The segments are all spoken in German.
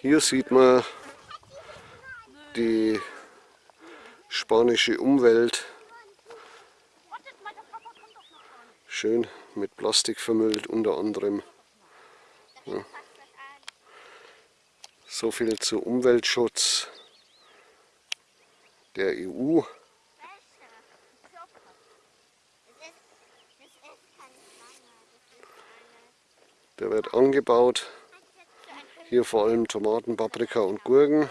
Hier sieht man die spanische Umwelt. Schön mit Plastik vermüllt unter anderem. Ja. So viel zu Umweltschutz der EU. Der wird angebaut. Hier vor allem Tomaten, Paprika und Gurken.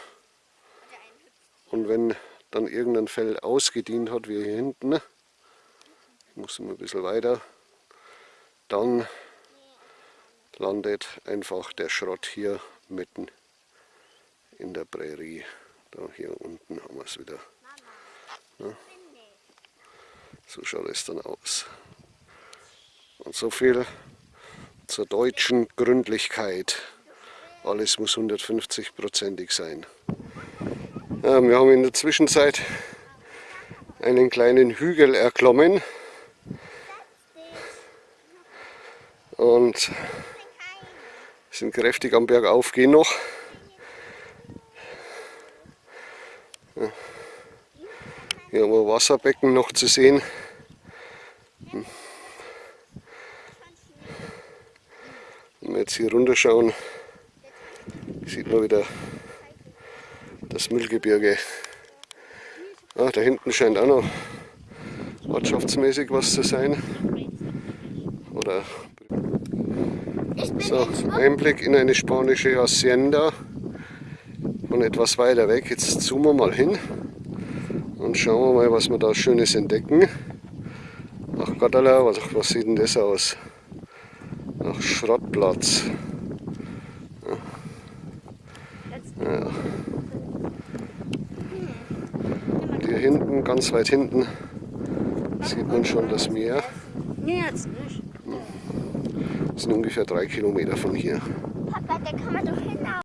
Und wenn dann irgendein Feld ausgedient hat, wie hier hinten, ich muss immer ein bisschen weiter, dann landet einfach der Schrott hier mitten in der Prärie. Da hier unten haben wir es wieder. Ja. So schaut es dann aus. Und so viel zur deutschen Gründlichkeit. Alles muss 150-prozentig sein. Ja, wir haben in der Zwischenzeit einen kleinen Hügel erklommen. Und sind kräftig am Berg aufgehen noch. Hier haben wir Wasserbecken noch zu sehen. Wenn wir jetzt hier runterschauen, sieht man wieder das Müllgebirge. Ah, da hinten scheint auch noch ortschaftsmäßig was zu sein. Oder so, Einblick in eine spanische Hacienda von etwas weiter weg. Jetzt zoomen wir mal hin und schauen wir mal, was wir da Schönes entdecken. Ach Gottala, was, was sieht denn das aus? Nach Schrottplatz. Ja. Ja. Und hier hinten, ganz weit hinten, sieht man schon das Meer. Nee, jetzt nicht. Das sind ungefähr drei Kilometer von hier. Papa, da kann man doch